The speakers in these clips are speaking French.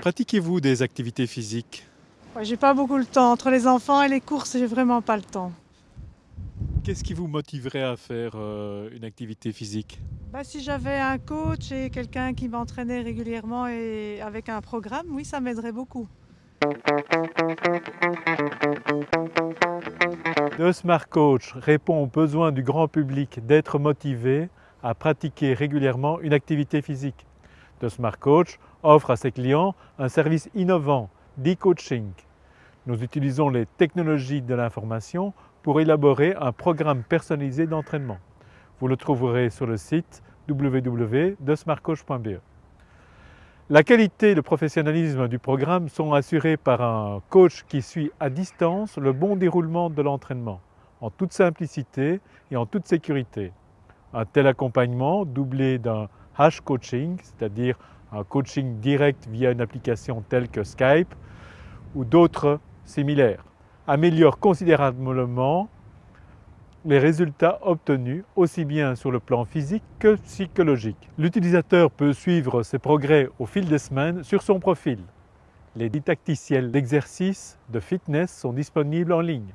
Pratiquez-vous des activités physiques? Ouais, j'ai pas beaucoup le temps. Entre les enfants et les courses, j'ai vraiment pas le temps. Qu'est-ce qui vous motiverait à faire euh, une activité physique? Bah, si j'avais un coach et quelqu'un qui m'entraînait régulièrement et avec un programme, oui, ça m'aiderait beaucoup. Le Smart Coach répond aux besoins du grand public d'être motivé à pratiquer régulièrement une activité physique. The Smart Coach offre à ses clients un service innovant d'e-coaching. Nous utilisons les technologies de l'information pour élaborer un programme personnalisé d'entraînement. Vous le trouverez sur le site www.smartcoach.be. La qualité et le professionnalisme du programme sont assurés par un coach qui suit à distance le bon déroulement de l'entraînement, en toute simplicité et en toute sécurité. Un tel accompagnement, doublé d'un hash coaching, c'est-à-dire un coaching direct via une application telle que Skype ou d'autres similaires, améliore considérablement les résultats obtenus aussi bien sur le plan physique que psychologique. L'utilisateur peut suivre ses progrès au fil des semaines sur son profil. Les didacticiels d'exercices de fitness sont disponibles en ligne.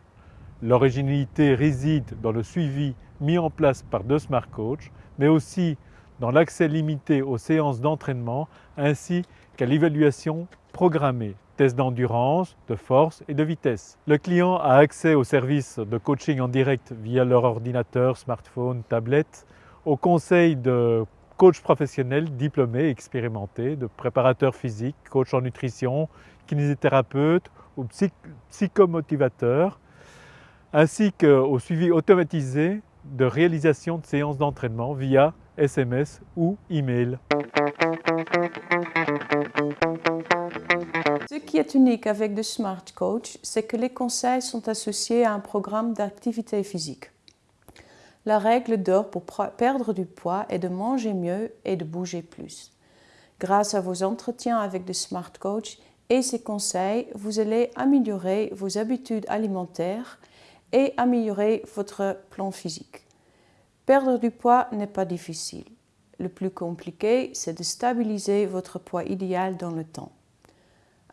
L'originalité réside dans le suivi mis en place par deux Smart Coach, mais aussi dans l'accès limité aux séances d'entraînement ainsi qu'à l'évaluation programmée, tests d'endurance, de force et de vitesse. Le client a accès aux services de coaching en direct via leur ordinateur, smartphone, tablette, aux conseils de coachs professionnels diplômés, expérimentés, de préparateurs physiques, coachs en nutrition, kinésithérapeutes ou psychomotivateurs, ainsi qu'au suivi automatisé de réalisation de séances d'entraînement via SMS ou email. Ce qui est unique avec The Smart Coach, c'est que les conseils sont associés à un programme d'activité physique. La règle d'or pour perdre du poids est de manger mieux et de bouger plus. Grâce à vos entretiens avec The Smart Coach et ses conseils, vous allez améliorer vos habitudes alimentaires et améliorer votre plan physique. Perdre du poids n'est pas difficile. Le plus compliqué, c'est de stabiliser votre poids idéal dans le temps.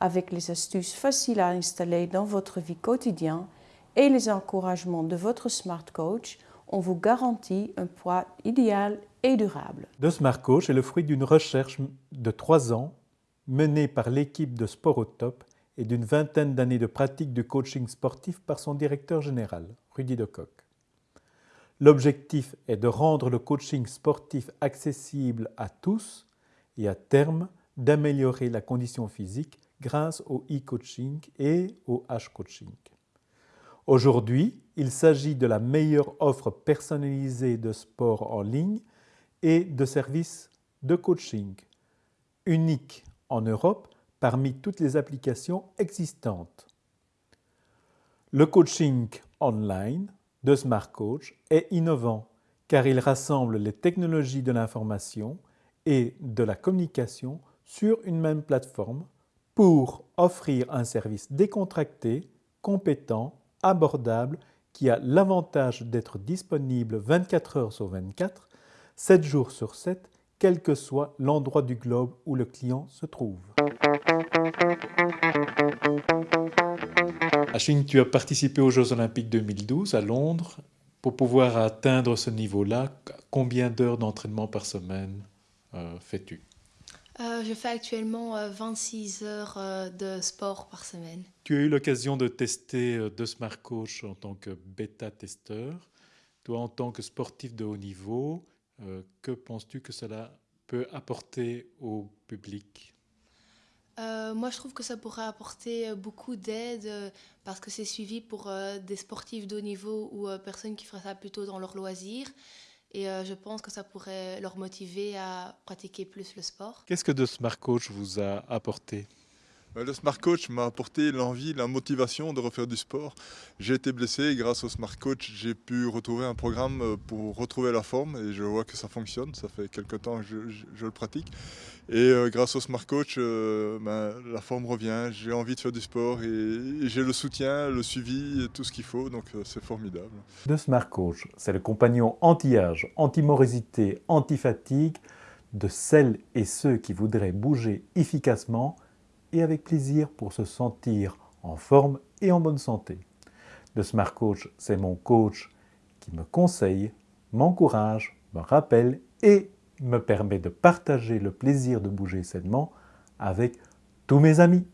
Avec les astuces faciles à installer dans votre vie quotidienne et les encouragements de votre Smart Coach, on vous garantit un poids idéal et durable. The Smart Coach est le fruit d'une recherche de trois ans menée par l'équipe de Sport au Top et d'une vingtaine d'années de pratique de coaching sportif par son directeur général, Rudy Decoq. L'objectif est de rendre le coaching sportif accessible à tous et à terme d'améliorer la condition physique grâce au e-coaching et au h-coaching. Aujourd'hui, il s'agit de la meilleure offre personnalisée de sport en ligne et de services de coaching, unique en Europe parmi toutes les applications existantes. Le coaching online de Smart Coach est innovant car il rassemble les technologies de l'information et de la communication sur une même plateforme pour offrir un service décontracté, compétent, abordable qui a l'avantage d'être disponible 24 heures sur 24, 7 jours sur 7, quel que soit l'endroit du globe où le client se trouve. Ashwin, tu as participé aux Jeux Olympiques 2012 à Londres. Pour pouvoir atteindre ce niveau-là, combien d'heures d'entraînement par semaine euh, fais-tu? Euh, Je fais actuellement 26 euh, heures de sport par semaine. Tu as eu l'occasion de tester deux Smart Coach en tant que bêta-testeur. Toi, en tant que sportif de haut niveau, que penses-tu que cela peut apporter au public? Euh, moi, je trouve que ça pourrait apporter euh, beaucoup d'aide euh, parce que c'est suivi pour des sportifs de haut niveau ou personnes qui feraient ça plutôt dans leur loisir. Et je pense que ça pourrait leur motiver à pratiquer plus le sport. Qu'est-ce que de Smart Coach vous a apporté? Le Smart Coach m'a apporté l'envie, la motivation de refaire du sport. J'ai été blessé et grâce au Smart Coach, j'ai pu retrouver un programme euh, pour retrouver la forme et je vois que ça fonctionne. Ça fait quelques temps que je, le pratique. Et euh, grâce au Smart Coach, euh, ben, la forme revient, j'ai envie de faire du sport et, j'ai le soutien, le suivi et tout ce qu'il faut. Donc c'est formidable. Le Smart Coach, c'est le compagnon anti-âge, anti-morosité, anti-fatigue de celles et ceux qui voudraient bouger efficacement et avec plaisir pour se sentir en forme et en bonne santé. Le Smart Coach, c'est mon coach qui me conseille, m'encourage, me rappelle et me permet de partager le plaisir de bouger sainement avec tous mes amis.